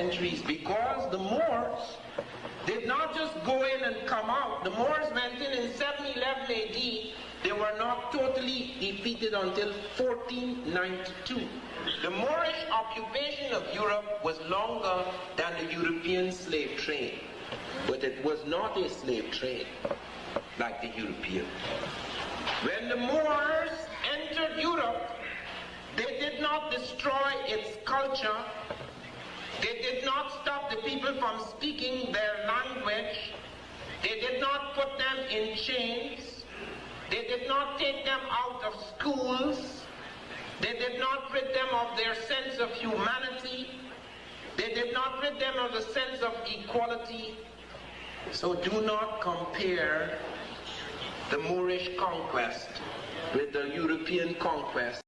centuries because the Moors did not just go in and come out. The Moors went in in 711 AD. They were not totally defeated until 1492. The Moorish occupation of Europe was longer than the European slave trade, but it was not a slave trade like the European. When the Moors entered Europe, they did not destroy its culture. They did not stop the people from speaking their language. They did not put them in chains. They did not take them out of schools. They did not rid them of their sense of humanity. They did not rid them of the sense of equality. So do not compare the Moorish conquest with the European conquest.